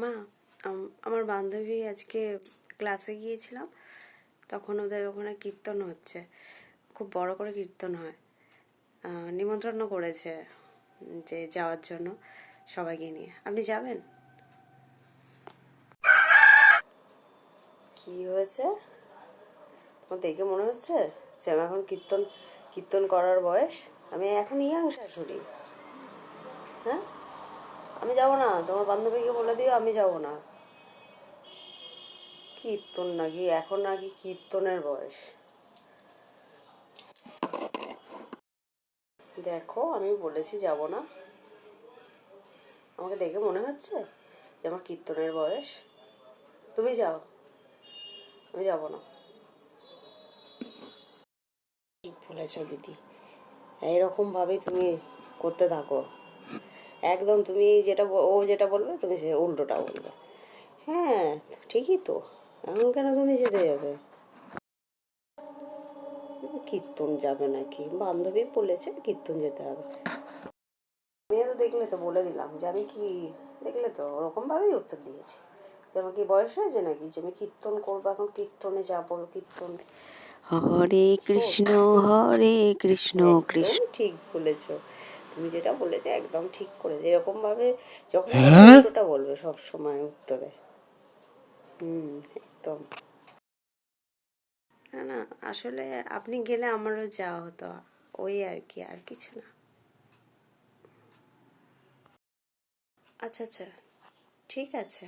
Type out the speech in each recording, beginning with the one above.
মা আমার বান্ধবী আজকে ক্লাসে গিয়েছিলাম, তখন ওদের ওখানে কীর্তন হচ্ছে। খুব বড় করে কীর্তন হয়। নিমন্ত্রণ করেছে যে যাওয়ার জন্য সবাইকে নিয়ে। আপনি যাবেন? কি হয়েছে? তোমার দেখে মনে হচ্ছে যে আমি এখন কীর্তন কীর্তন করার বয়স? আমি এখন ইয়াং শাশুড়ি হ্যাঁ? আমি যাব না, তোমার বান্ধবীকে বলে দিও, আমি যাব না। কীর্তন নাকি? এখন নাকি কীর্তনের বয়স। দেখো, আমি বলেছি যাব না। আমাকে দেখে মনে হচ্ছে যে আমার কীর্তনের বয়স। তুমি যাও। আমি যাব না। ঠিক বলেছ দিদি। এইরকম ভাবেই তুমি করতে থাকো। একদম তুমি যেটা ও যেটা বলবে তুমি সে উল্টোটা বলবে। হ্যাঁ ঠিকই তো। এখন কেন তুমি যেতে যাবে? কীর্তন যাবে নাকি? বান্ধবী বলেছে কীর্তন যেতে হবে। মেয়ে তো দেখলে তো বলে দিলাম যে আমি কি দেখলে তো ওরকমভাবেই উত্তর দিয়েছি। যে আমার কি বয়স হয়েছে নাকি? যে আমি কীর্তন করব এখন কীর্তনে যাব কীর্তন হরে কৃষ্ণ হরে কৃষ্ণ কৃষ্ণ। ঠিক বলেছ। তুমি যেটা বলেছ একদম ঠিক করেছ এরকম ভাবে যখন উল্টোটা বলবে সব সময় উত্তরে। হুম একদম। না না আসলে আপনি গেলে আমারও যাওয়া হতো ওই আর কি আর কিছু না। আচ্ছা আচ্ছা ঠিক আছে।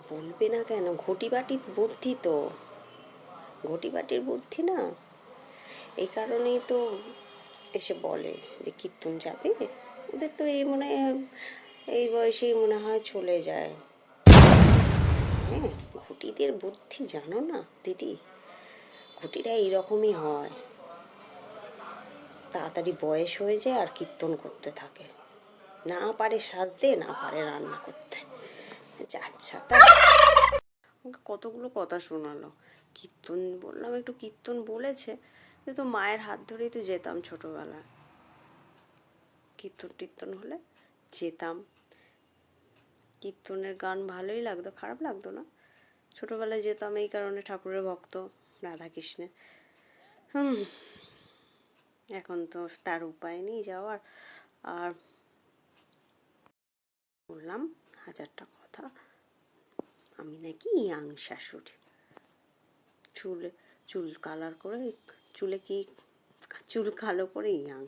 বলবে না কেন? ঘটি বাটির বুদ্ধি তো। ঘটি বাটির বুদ্ধি না। এই কারণেই তো এসে বলে যে কীর্তন যাবে? ওদের তো এই মনে, এই বয়সেই মনে হয় চলে যায়। হ্যাঁ ঘটিদের বুদ্ধি জানো না, দিদি? ঘটিরা এইরকমই হয়। তাড়াতাড়ি বয়স হয়ে যায় আর কীর্তন করতে থাকে। না পারে সাজতে, না পারে রান্না করতে। আচ্ছা তা আমাকে কতগুলো কথা শোনালো। কীর্তন বললাম, একটু কীর্তন বলেছে। কিন্তু মায়ের হাত ধরেই তো যেতাম ছোটবেলায়। কীর্তন টীর্তন হলে যেতাম। কীর্তনের গান ভালোই লাগতো, খারাপ লাগতো না। ছোটবেলায় যেতাম এই কারণে ঠাকুরের ভক্ত রাধাকৃষ্ণের। হুম, এখন তো তার উপায় নেই যাওয়ার। আর বললাম হাজারটা কথা। আমি নাকি ইয়াং শাশুড়ি। চুল চুল কালার করে চুলে কি চুল কালো করে ইয়াং